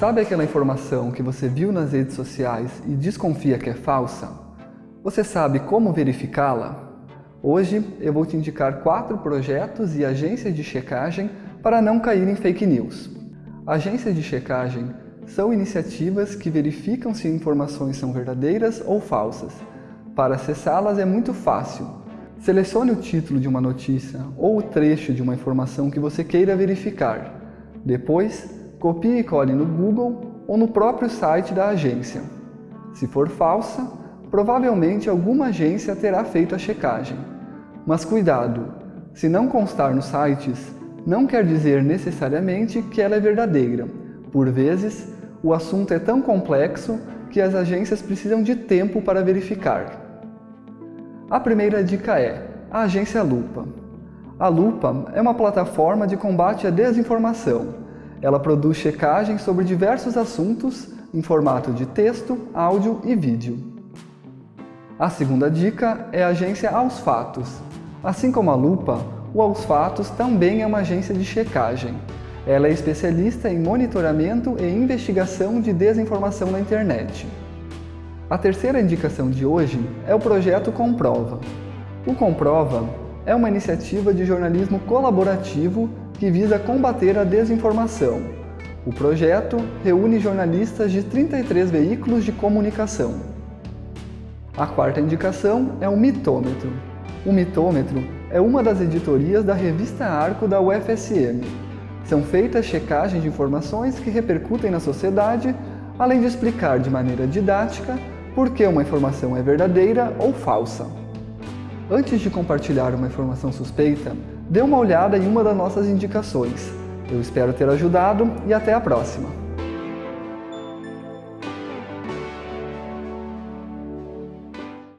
Sabe aquela informação que você viu nas redes sociais e desconfia que é falsa? Você sabe como verificá-la? Hoje eu vou te indicar quatro projetos e agências de checagem para não cair em fake news. Agências de checagem são iniciativas que verificam se informações são verdadeiras ou falsas. Para acessá-las é muito fácil. Selecione o título de uma notícia ou o trecho de uma informação que você queira verificar. Depois, copie e cole no Google ou no próprio site da agência. Se for falsa, provavelmente alguma agência terá feito a checagem. Mas cuidado, se não constar nos sites, não quer dizer necessariamente que ela é verdadeira. Por vezes, o assunto é tão complexo que as agências precisam de tempo para verificar. A primeira dica é a Agência Lupa. A Lupa é uma plataforma de combate à desinformação. Ela produz checagem sobre diversos assuntos em formato de texto, áudio e vídeo. A segunda dica é a agência Aos Fatos. Assim como a Lupa, o Aos Fatos também é uma agência de checagem. Ela é especialista em monitoramento e investigação de desinformação na internet. A terceira indicação de hoje é o projeto Comprova. O Comprova é uma iniciativa de jornalismo colaborativo que visa combater a desinformação. O projeto reúne jornalistas de 33 veículos de comunicação. A quarta indicação é o mitômetro. O mitômetro é uma das editorias da revista Arco da UFSM. São feitas checagens de informações que repercutem na sociedade, além de explicar de maneira didática por que uma informação é verdadeira ou falsa. Antes de compartilhar uma informação suspeita, dê uma olhada em uma das nossas indicações. Eu espero ter ajudado e até a próxima!